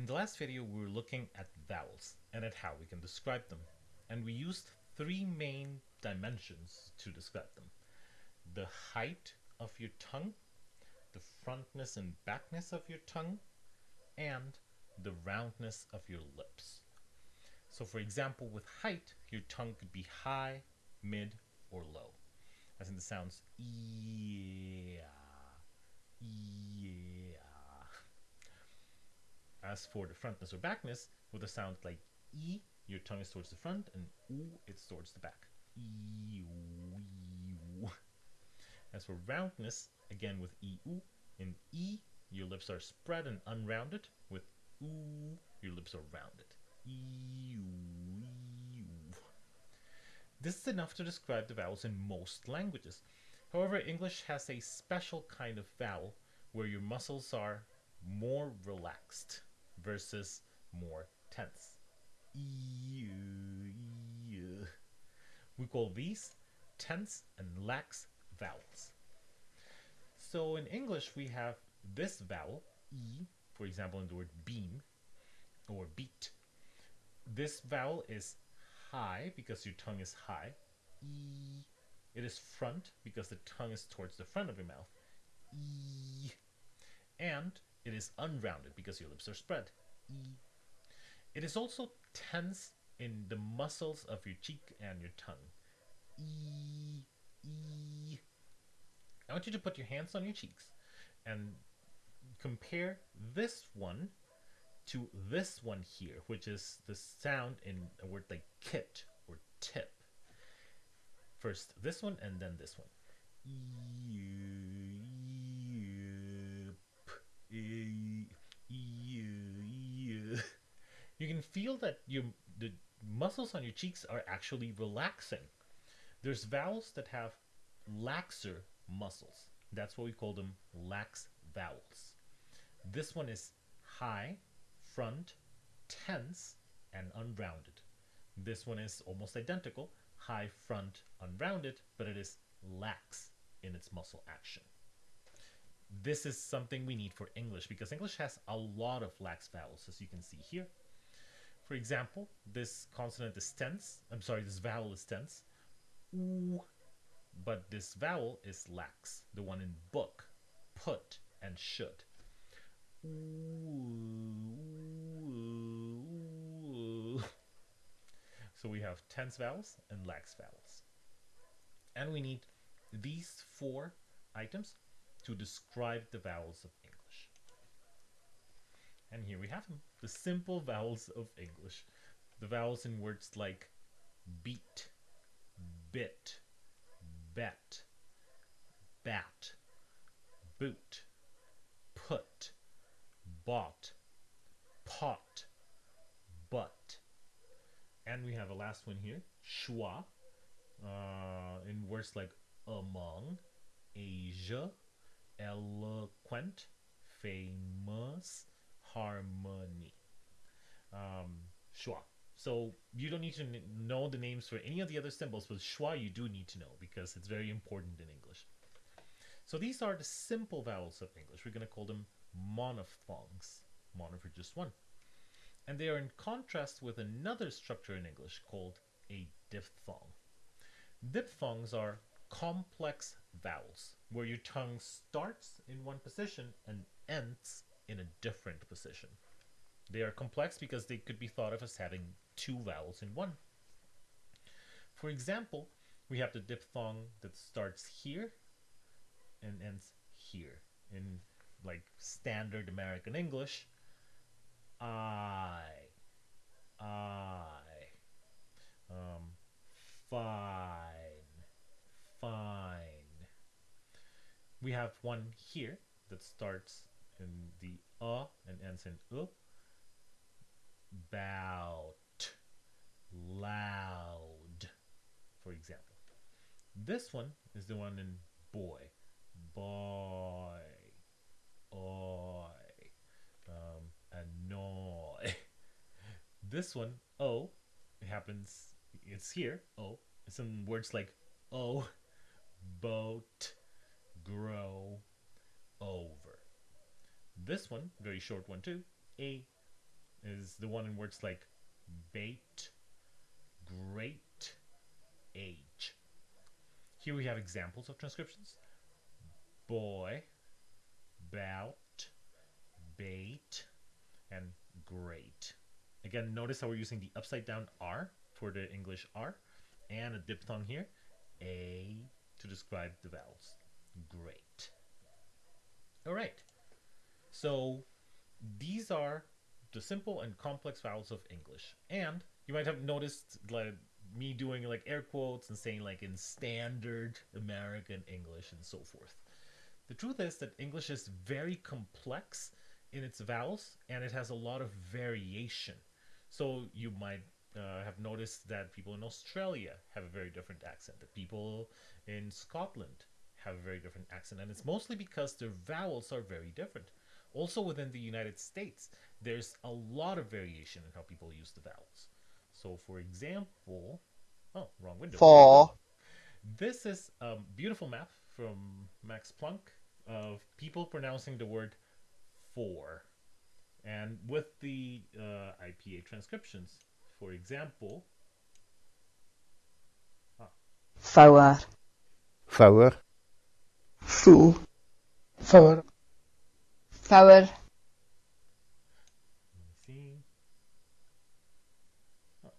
In the last video, we were looking at vowels and at how we can describe them. And we used three main dimensions to describe them. The height of your tongue, the frontness and backness of your tongue, and the roundness of your lips. So for example, with height, your tongue could be high, mid, or low. As in the sounds yeah, yeah. As for the frontness or backness, with a sound like e, your tongue is towards the front, and u, it's towards the back. As for roundness, again with e, u, in e, your lips are spread and unrounded. With u, your lips are rounded. This is enough to describe the vowels in most languages. However, English has a special kind of vowel where your muscles are more relaxed versus more tense. We call these tense and lax vowels. So in English, we have this vowel, E, for example, in the word beam or beat. This vowel is high because your tongue is high. E. It is front because the tongue is towards the front of your mouth. E. And it is unrounded because your lips are spread. E. It is also tense in the muscles of your cheek and your tongue. E. E. I want you to put your hands on your cheeks and compare this one to this one here, which is the sound in a word like kit or tip. First this one and then this one. You can feel that your the muscles on your cheeks are actually relaxing. There's vowels that have laxer muscles. That's what we call them lax vowels. This one is high, front, tense, and unrounded. This one is almost identical, high, front, unrounded, but it is lax in its muscle action. This is something we need for English because English has a lot of lax vowels, as you can see here. For example, this consonant is tense. I'm sorry, this vowel is tense. Ooh, but this vowel is lax, the one in book, put, and should. So we have tense vowels and lax vowels. And we need these four items to describe the vowels of English. And here we have them, the simple vowels of English. The vowels in words like beat, bit, bet, bat, boot, put, bought, pot, but. And we have a last one here, schwa, uh, in words like among, Asia, eloquent, famous, harmony. Um, schwa. So you don't need to know the names for any of the other symbols, but schwa you do need to know because it's very important in English. So these are the simple vowels of English. We're going to call them monophthongs. Mono for just one. And they are in contrast with another structure in English called a diphthong. Diphthongs are complex vowels where your tongue starts in one position and ends in a different position. They are complex because they could be thought of as having two vowels in one. For example, we have the diphthong that starts here and ends here. In like standard American English, I, I, um, fine, fine. We have one here that starts in the uh and ends in uh. Bout, loud, for example. This one is the one in boy, boy, oi, um, annoy. This one, oh, it happens, it's here, oh, it's in words like oh, boat, grow, over. This one, very short one too, a, is the one in words like bait, great, age. Here we have examples of transcriptions. Boy, bout, bait, and great. Again, notice how we're using the upside down R for the English R and a diphthong here, A to describe the vowels. Great. All right. So these are the simple and complex vowels of English. And you might have noticed like me doing like air quotes and saying like in standard American English and so forth. The truth is that English is very complex in its vowels and it has a lot of variation. So you might uh, have noticed that people in Australia have a very different accent, that people in Scotland have a very different accent, and it's mostly because their vowels are very different. Also, within the United States, there's a lot of variation in how people use the vowels. So, for example, oh, wrong window. For. This is a beautiful map from Max Planck of people pronouncing the word for. And with the uh, IPA transcriptions, for example, Four. Four. Fool. For. Four. let me see.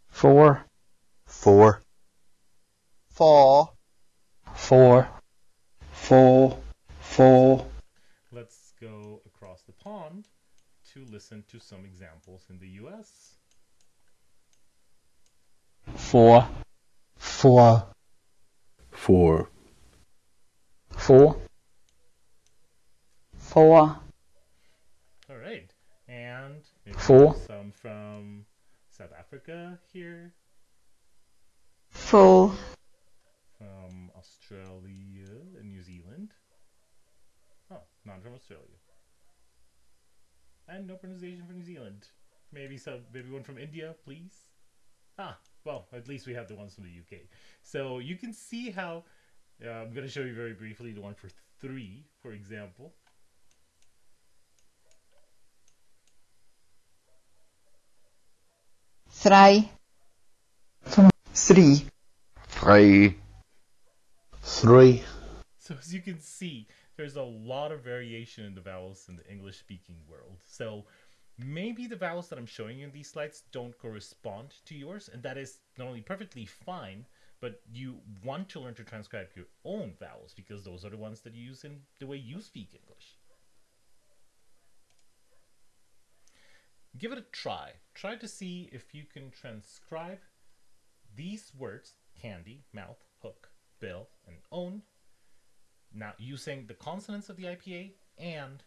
Four. Four. Four. Four. Four. Let's go across the pond to listen to some examples in the US. Four. For. Four. Four. Four. All right. And maybe Four. some from South Africa here, Four. from Australia and New Zealand. Oh, not from Australia. And no pronunciation for New Zealand. Maybe some, maybe one from India, please. Ah, well, at least we have the ones from the UK. So you can see how. Uh, I'm going to show you very briefly the one for three, for example. Three. Three. Three. Three. So as you can see, there's a lot of variation in the vowels in the English speaking world. So maybe the vowels that I'm showing you in these slides don't correspond to yours, and that is not only perfectly fine, but you want to learn to transcribe your own vowels because those are the ones that you use in the way you speak English. Give it a try. Try to see if you can transcribe these words candy, mouth, hook, bill, and own now using the consonants of the IPA and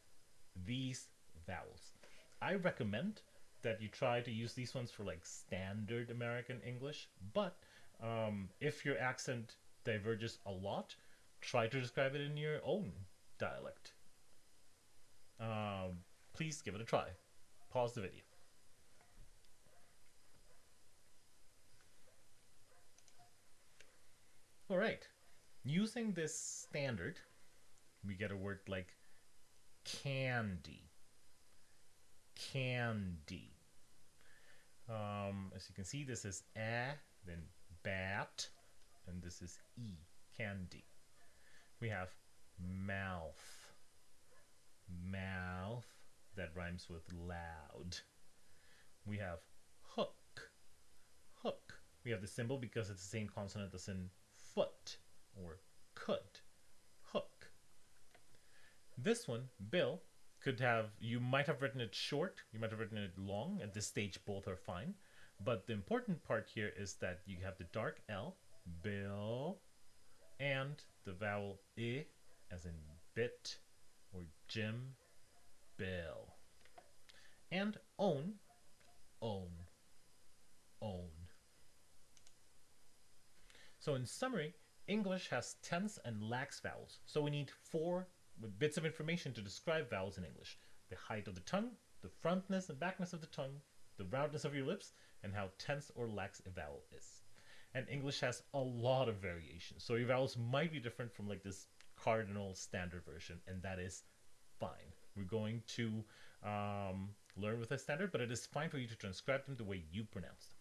these vowels. I recommend that you try to use these ones for like standard American English, but um, if your accent diverges a lot, try to describe it in your own dialect. Um, please give it a try. Pause the video. All right. Using this standard, we get a word like candy. Candy. Um, as you can see, this is a, then bat, and this is e, candy. We have mouth. Mouth, that rhymes with loud. We have hook. Hook. We have the symbol because it's the same consonant as in foot or could. Hook. This one, Bill, could have, you might have written it short, you might have written it long. At this stage, both are fine. But the important part here is that you have the dark L, Bill, and the vowel I, as in bit or Jim, Bill. And own, own, own. So in summary, English has tense and lax vowels, so we need four bits of information to describe vowels in English. The height of the tongue, the frontness and backness of the tongue, the roundness of your lips, and how tense or lax a vowel is. And English has a lot of variation, so your vowels might be different from like this cardinal standard version, and that is fine. We're going to um, learn with a standard, but it is fine for you to transcribe them the way you pronounce them.